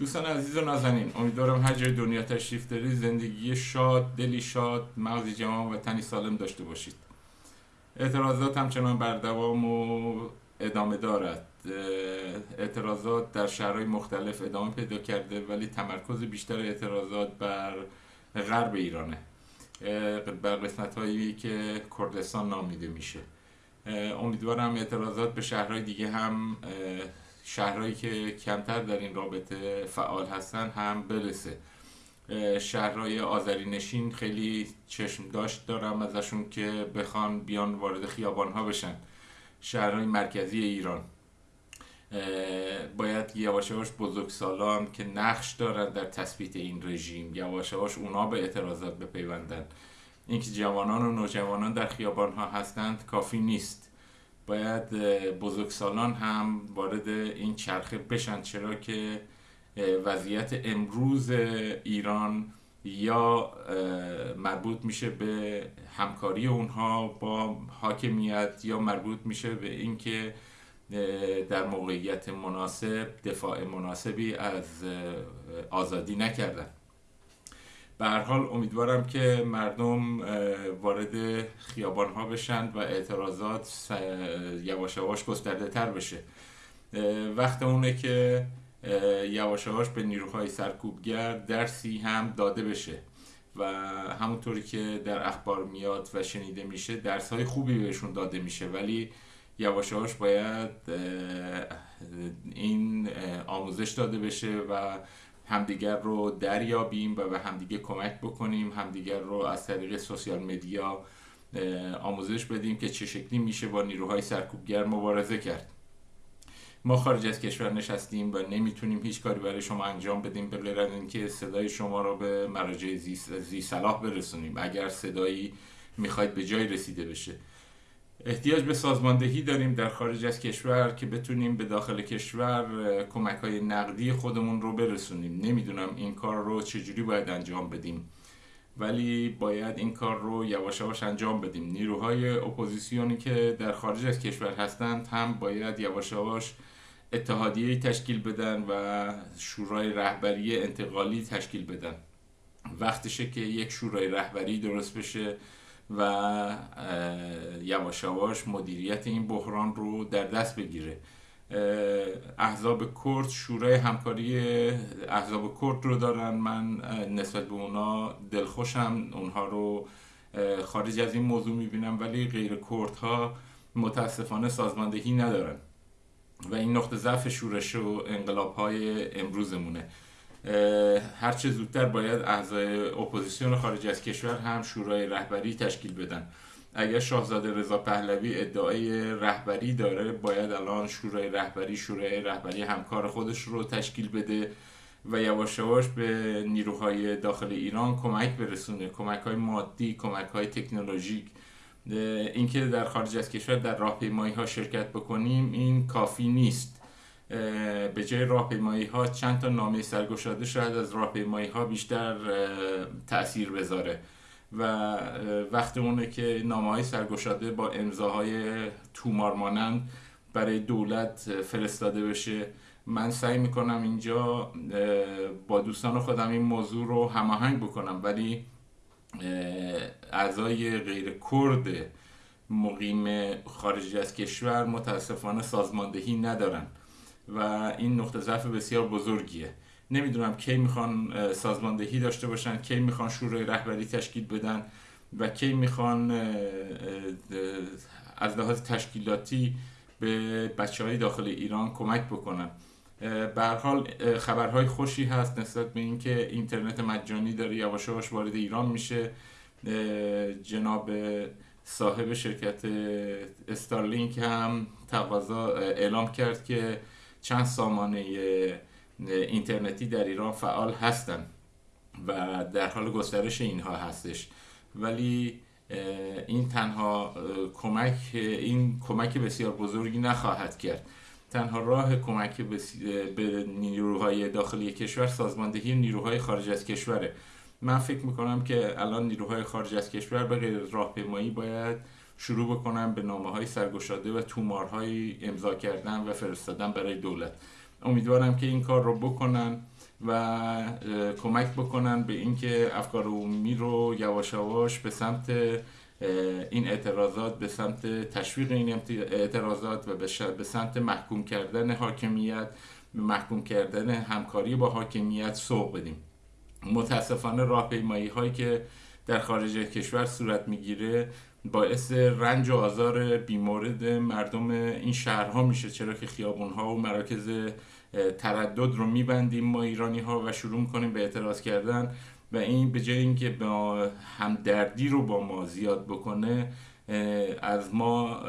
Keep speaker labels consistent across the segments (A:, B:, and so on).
A: دوستان عزیز و نازنین امیدوارم هر جای دنیا تشریف دارید. زندگی شاد دلی شاد مغزی جوان و تنی سالم داشته باشید. اعتراضات همچنان بر دوام و ادامه دارد. اعتراضات در شهرهای مختلف ادامه پیدا کرده ولی تمرکز بیشتر اعتراضات بر غرب ایرانه. بر قسمت هایی که کردستان نامیده میشه. امیدوارم اعتراضات به شهرهای دیگه هم شهرهایی که کمتر در این رابطه فعال هستن هم برسه. شهرهای آذری نشین خیلی چشم داشت دارم ازشون که بخوان بیان وارد خیابان ها بشن. شهرهای مرکزی ایران. باید یواش یواش بزرگسالان که نقش دارن در تثبیت این رژیم یواش یواش اونا به اعتراضات بپیوندن. اینکه جوانان و نوجوانان در خیابان ها هستند کافی نیست. باید بزرگسالان هم وارد این چرخه بشن چرا که وضعیت امروز ایران یا مربوط میشه به همکاری اونها با حاکمیت یا مربوط میشه به اینکه در موقعیت مناسب دفاع مناسبی از آزادی نکردن. به حال امیدوارم که مردم وارد خیابان ها بشن و اعتراضات یواش یواش گسترده تر بشه. وقت اونه که یواش یواش به نیروهای سرکوبگر درسی هم داده بشه و همونطوری که در اخبار میاد و شنیده میشه درس های خوبی بهشون داده میشه. ولی یواش یواش باید این آموزش داده بشه و همدیگر رو دریابیم و به همدیگه کمک بکنیم همدیگر رو از طریق سوسیال مدیا آموزش بدیم که چه شکلی میشه با نیروهای سرکوبگر مبارزه کرد. ما خارج از کشور نشستیم و نمی‌تونیم هیچ کاری برای شما انجام بدیم به غیر اینکه صدای شما رو به مراجع زی, زی صلاح برسونیم. اگر صدایی می‌خواید به جای رسیده بشه. احتیاج به سازماندهی داریم در خارج از کشور که بتونیم به داخل کشور کمک های نقدی خودمون رو برسونیم. نمی‌دونم این کار رو چجوری باید انجام بدیم. ولی باید این کار رو یواش یواش انجام بدیم. نیروهای اپوزیسیونی که در خارج از کشور هستند هم باید یواش یواش اتحادیه تشکیل بدن و شورای رهبری انتقالی تشکیل بدن. وقتشه که یک شورای رهبری درست بشه. و یواش یواش مدیریت این بحران رو در دست بگیره. احزاب کرد شورای همکاری احزاب کرد رو دارن. من نسبت به اونا دلخوشم. اونها رو خارج از این موضوع می‌بینم ولی غیر کردها متاسفانه سازماندهی ندارن. و این نقطه ضعف شورش و انقلاب های امروزمونه. هرچه زودتر باید اعضای اپوزیسیون خارج از کشور هم شورای رهبری تشکیل بدن. اگر شاهزاده رضا پهلوی ادعای رهبری داره باید الان شورای رهبری شورای رهبری همکار خودش رو تشکیل بده و یواش یواش به نیروهای داخل ایران کمک برسونه. کمک های مادی کمک های تکنولوژیک اینکه در خارج از کشور در راهپیمایی ها شرکت بکنیم این کافی نیست. به جای راهپیمایی ها چند تا نامه سرگشاده شاید از راهپیمایی ها بیشتر تاثیر بذاره. و وقت اونه که نامه های سرگشاده با امضاهای تومار مانند برای دولت فرستاده بشه. من سعی می‌کنم اینجا با دوستان خودم این موضوع رو هماهنگ بکنم ولی اعضای غیر کرد مقیم خارج از کشور متاسفانه سازماندهی ندارن. و این نقطه ضعف بسیار بزرگیه. نمی‌دونم کی می‌خوان سازماندهی داشته باشن کی می‌خوان شورای رهبری تشکیل بدن و کی می‌خوان از لحاظ تشکیلاتی به بچه های داخل ایران کمک بکنن. به حال خبرهای خوشی هست نسبت به اینکه اینترنت مجانی داره یواش یواش وارد ایران میشه. جناب صاحب شرکت استارلینک هم تقاضا اعلام کرد که چند سامانه اینترنتی در ایران فعال هستند و در حال گسترش اینها هستش. ولی این تنها کمک این کمک بسیار بزرگی نخواهد کرد. تنها راه کمک به نیروهای داخلی کشور سازماندهی نیروهای خارج از کشوره. من فکر می‌کنم که الان نیروهای خارج از کشور به غیر راهپیمایی باید شروع بکنن به نامه های سرگشاده و تومارهای امضا کردن و فرستادن برای دولت. امیدوارم که این کار رو بکنن و کمک بکنن به اینکه افکار عمومی رو یواش یواش به سمت این اعتراضات به سمت تشویق این اعتراضات و به سمت محکوم کردن حاکمیت محکوم کردن همکاری با حاکمیت سوق بدیم. متاسفانه راهپیمایی هایی که در خارج کشور صورت می‌گیره باعث رنج و آزار بیمورد مردم این شهرها میشه چرا که خیابون ها و مراکز تردد رو میبندیم ما ایرانی ها و شروع می‌کنیم به اعتراض کردن و این به جای اینکه با همدردی رو با ما زیاد بکنه از ما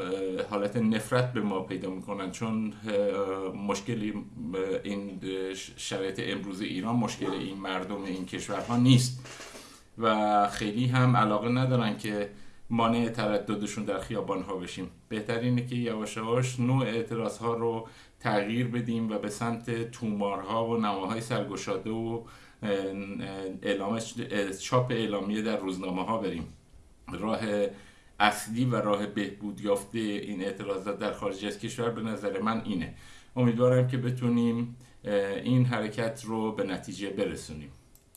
A: حالت نفرت به ما پیدا می‌کنن. چون مشکلی این شرایط امروز ایران مشکل این مردم این کشورها نیست و خیلی هم علاقه ندارن که مانع ترددشون در خیابان ها بشیم. بهتر اینه که یواش یواش نوع اعتراض ها رو تغییر بدیم و به سمت تومارها و نماهای سرگشاده و اعلام چاپ اعلامیه در روزنامه ها بریم. راه اصلی و راه بهبود یافته این اعتراضات در خارج از کشور به نظر من اینه. امیدوارم که بتونیم این حرکت رو به نتیجه برسونیم.